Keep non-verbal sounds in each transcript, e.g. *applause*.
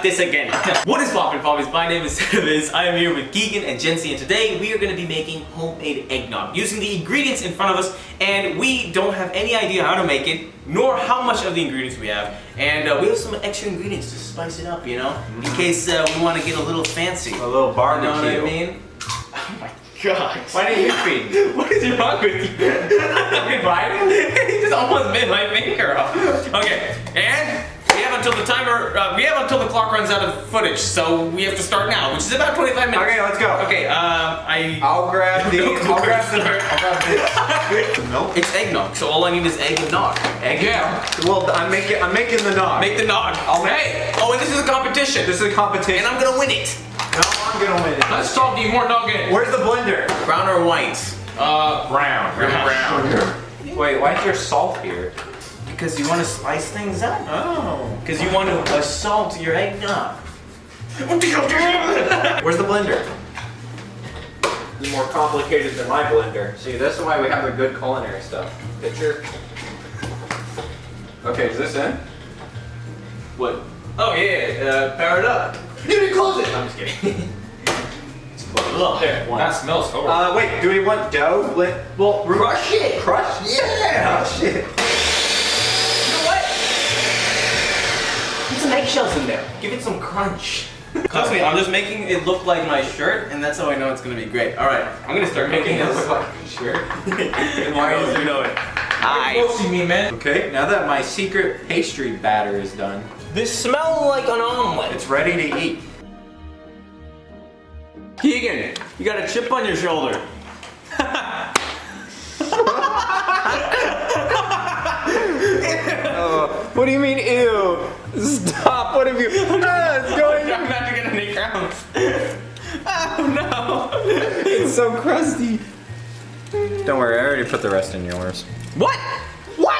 got this again. *laughs* what is poppin' poppies? My name is *laughs* Viz. I am here with Keegan and Jency, and today we are going to be making homemade eggnog using the ingredients in front of us, and we don't have any idea how to make it, nor how much of the ingredients we have, and uh, we have some extra ingredients to spice it up, you know, in case uh, we want to get a little fancy. A little barbecue. You know what I mean? *laughs* Oh my god. Why didn't you feed? What is wrong with you? You biting? he just almost bit my finger off. Okay, and until the timer, uh, we have until the clock runs out of footage, so we have to start now, which is about 25 minutes. Okay, let's go. Okay, um, I... I'll grab the. No, *laughs* I'll grab the. sorry. I'll grab this. *laughs* Milk. It's eggnog, so all I need is egg and nog. Egg. Yeah. Well, I'm making. I'm making the nog. Make the nog. I'll make- Hey! Oh, and this is a competition. This is a competition. and I'm gonna win it. No, I'm gonna win it. Let's talk to you more nugget. Where's the blender? Brown or white? Uh, brown. Brown. Wait, why is there salt here? Because you want to spice things up. Oh. Because you want to assault your eggnog. *laughs* Where's the blender? This is more complicated than my blender. See, this is why we have the good culinary stuff. Picture. Okay, is this in? What? Oh yeah, uh, power it up. You didn't close it. I'm just kidding. Look, there. That smells horrible. Uh, wait, do we want dough? Bl- well, Crush it. Crush? Yeah. Oh, shit. Eggshells in there. Give it some crunch. *laughs* Trust me, I'm just making it look like my shirt, and that's how I know it's gonna be great. All right, I'm gonna start making Making it this. look like a shirt. and *laughs* Why is you know it? Hi. You're see me, man. Okay, now that my secret pastry batter is done, This smells like an omelet. it's ready to eat. Keegan, you got a chip on your shoulder. *laughs* Oh. What do you mean, ew? Stop, what have you... Ah, it's I'm going... about to get any crowns. *laughs* Oh no. It's so crusty. Don't worry, I already put the rest in yours. What? What?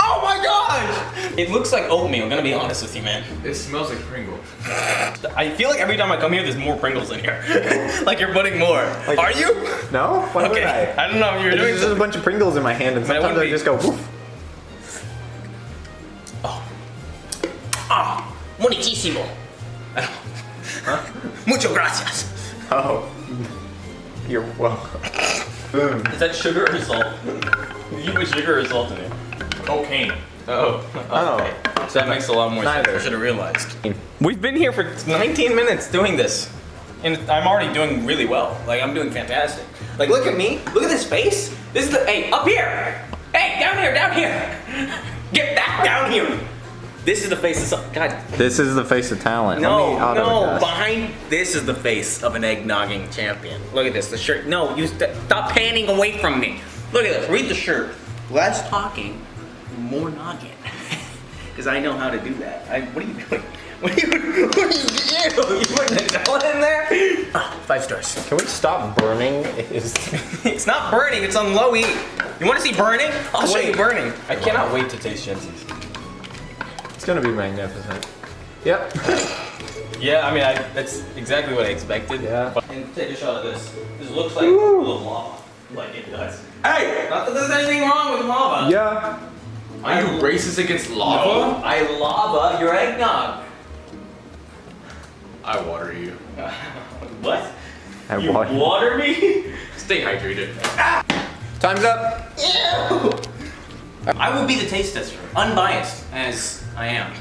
Oh my gosh! It looks like oatmeal, I'm gonna be honest with you, man. It smells like Pringles. I feel like every time I come here, there's more Pringles in here. *laughs* like you're putting more. Like, Are you? No? Why Okay. would I? I don't know if you're doing There's just a bunch of Pringles in my hand and But it sometimes I wouldn't just go woof. Ah, muchísimo. *laughs* Mucho gracias. Oh. You're welcome. Boom. Is that sugar or salt? Did you put sugar or salt in it? Cocaine. Oh. Oh. So that makes a lot more sense. I should have realized. We've been here for 19 minutes doing this. And I'm already doing really well. Like, I'm doing fantastic. Like, look at me. Look at this face. This is the, hey, up here. Hey, down here, down here. *laughs* Get back down here. This is the face of some, God. This is the face of talent. No, no, behind, this is the face of an eggnogging champion. Look at this, the shirt. No, you st stop panning away from me. Look at this, read the shirt. Less talking, more noggin. *laughs* Because I know how to do that. I, what are you doing? *laughs* What are you, what are you doing? You putting Nutella in there? Ah, *sighs* five stars. Can we stop burning? Is *laughs* It's not burning, it's on low heat. You want to see burning? I'll show you burning. I cannot wait to taste Jensen's. It's gonna be magnificent. Yep. *laughs* Yeah, I mean, I, that's exactly what I expected. Yeah. And take a shot of this. This looks like a little lava. Like it does. Hey! Not that there's anything wrong with lava. Yeah. Are you racist against lava? I lava your eggnog. I water you. *laughs* What? I You want. water me? *laughs* Stay hydrated. Ah! Time's up. I will be the taste tester, unbiased as I am.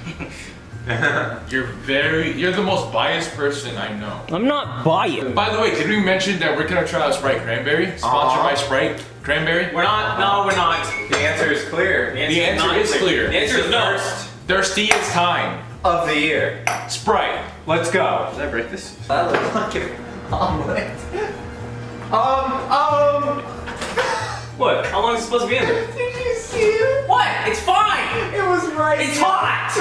*laughs* You're very, you're the most biased person I know. I'm not biased. By the way, did we mention that we're gonna try out Sprite Cranberry? Sponsored Aw. by Sprite Cranberry? We're not. No, we're not. The answer is clear. The answer not is clear. The answer is no. first Thirsty is time. Of the year. Sprite. Let's go. Did I break this? That looks like an omelet. Um, um. What? How long is it supposed to be in there? Did you see it? What? It's fine. It was rising. It's hot.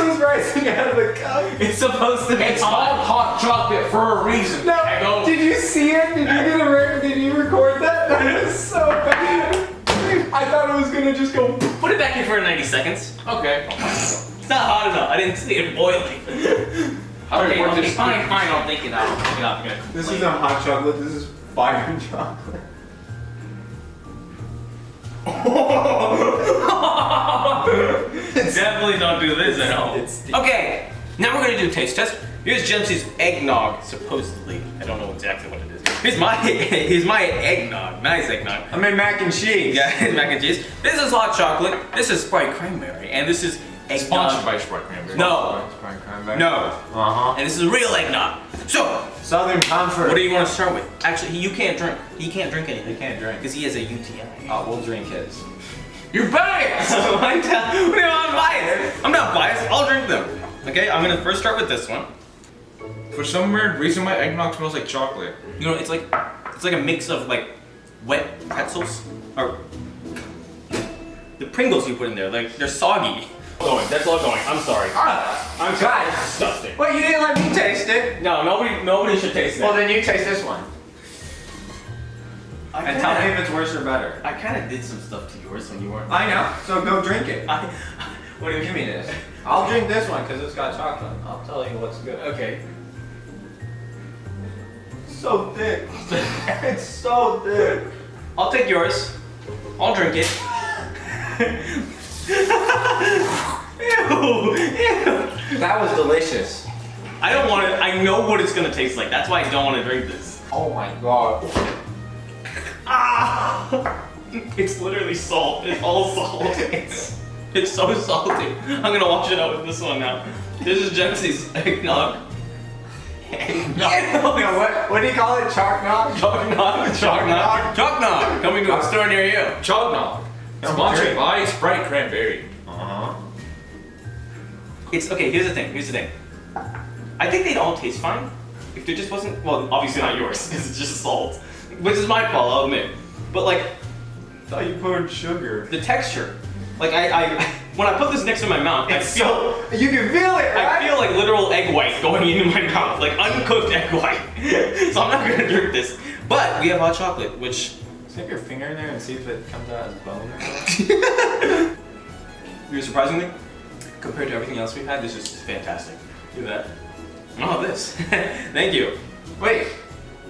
It was rising out of the cup. It's supposed to be It's called hot chocolate for a reason. No, I go. did you see it? Did you get a re- Did you record that? That *laughs* was so bad. I thought it was gonna just go. Put it back in for 90 seconds. Okay. It's not hot enough. I didn't see it boiling. *laughs* How do okay, we okay, fine, fine. I'll take it out. I'll take it out. Good. This isn't hot chocolate. This is fire chocolate. *laughs* Definitely don't do this at home. Okay, Now we're gonna do a taste test. Here's Jemsy's eggnog, supposedly. I don't know exactly what it is. Here's my *laughs* here's my eggnog. Nice eggnog. I made mac and cheese. Yeah, *laughs* mac and cheese. This is hot chocolate. This is Sprite cranberry, and this is eggnog. Sponsored by Sprite Cranberry. No, Sprite cranberry. no, Uh huh. and this is real eggnog. So, Southern Comfort. what do you want to start with? Actually, you can't drink. He can't drink anything. He can't drink. because he has a UTI. Oh, we'll drink his. You're biased! *laughs* I'm not- I'm biased. I'm not biased. I'll drink them. Okay, I'm gonna first start with this one. For some weird reason, my eggnog smells like chocolate. You know, it's like it's like a mix of like wet pretzels or the Pringles you put in there. Like they're soggy. Going. That's all going. I'm sorry. Ah, I'm sorry. God. Disgusting. Well, you didn't let me taste it. No, nobody, nobody should taste it. Well, then you taste this one. I And tell me if it's worse or better. I kind of did some stuff to yours when you weren't. I know. So go drink it. *laughs* I, *laughs* what do you mean me this. I'll drink this one because it's got chocolate. I'll tell you what's good. Okay. So thick. *laughs* it's so thick. I'll take yours. I'll drink it. ew, ew. That was delicious. I don't want to. I know what it's gonna taste like. That's why I don't want to drink this. Oh my god. *laughs* It's literally salt. It's all salt. *laughs* It's, *laughs* it's so salty. I'm gonna wash it out with this one now. This is Jemsy's eggnog. Eggnog. No, what, what do you call it? Chalk nog? Chalk nog. Chalk nog. Chalk nog. Coming to a store near you. Chognog. Sponsored by Sprite Cranberry. Uh-huh. It's okay. Here's the thing. Here's the thing. I think they'd all taste fine if there just wasn't. Well, obviously not yours because it's just salt, which is my fault. I'll admit. But like I thought you poured sugar. the texture, like I, I when I put this next to my mouth, I feel. so, you can feel it, right? I feel like literal egg white going into my mouth, like uncooked egg white. *laughs* so I'm not gonna drink this. But we have hot chocolate, which Stick your finger in there and see if it comes out as bone or. Very *laughs* surprisingly, compared to everything else we've had, this is fantastic. Do that. Oh, this. *laughs* Thank you. Wait.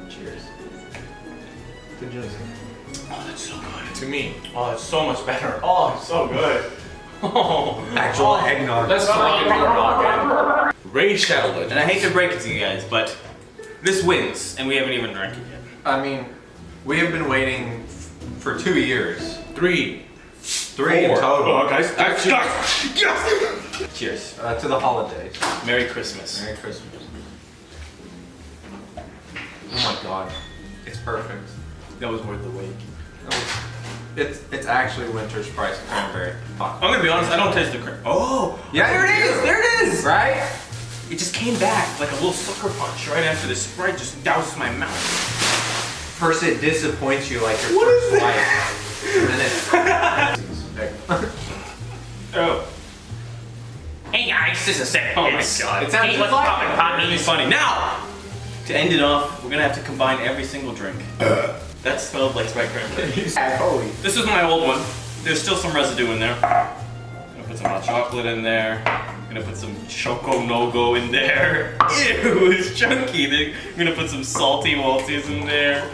Cheers. To Joseph. Oh, that's so good. To me. Oh, it's so much better. *laughs* Oh, it's so good. Oh, Actual eggnog. Let's talk about Ray Shadowlet. And I hate to break it to you guys, but this wins, and we haven't even drank it yet. I mean, we have been waiting for two years. Three. Three in Four. total. guys, guys, guys, yes! Cheers. Uh, to the holidays. Merry Christmas. Merry Christmas. Oh my god. It's perfect. That was worth the wait. It's it's actually winter's price cranberry. I'm gonna be honest, I don't taste the cream. Oh! Yeah, there it is. There it is! Right? It just came back like a little sucker punch right after the Sprite just doused my mouth. First it disappoints you like your What first is life. *laughs* Oh. Hey guys, this is Sam. Oh my It's- god. it sounds hey, what's like- poppin', pop me funny. Now, to end it off, we're gonna have to combine every single drink. *laughs* that smelled like Sprite cranberry. *laughs* Holy. This is my old one. There's still some residue in there. I'm gonna put some hot chocolate in there. *laughs* I'm gonna put some Choco No-Go in there. Ew, it's chunky. We're gonna put some salty Walties in there.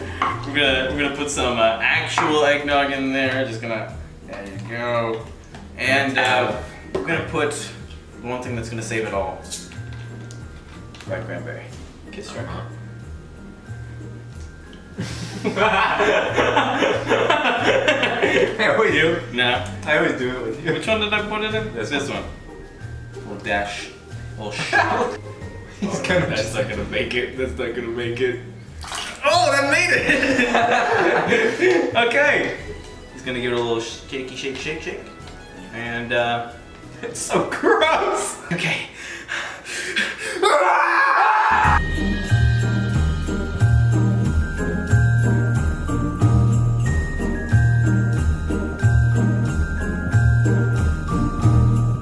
We're gonna we're gonna put some uh, actual eggnog in there. Just gonna there you go. And uh, we're gonna put one thing that's gonna save it all. Red cranberry. Kiss your *laughs* I always do. No. I always do it with you. Which one did I put it in? This This one. Little dash. *laughs* Little shot. He's gonna That's not gonna make it. That's not gonna make it. Oh, that made it! *laughs* okay. He's gonna give it a little shaky, shake, shake, shake. And, uh, It's so gross. okay.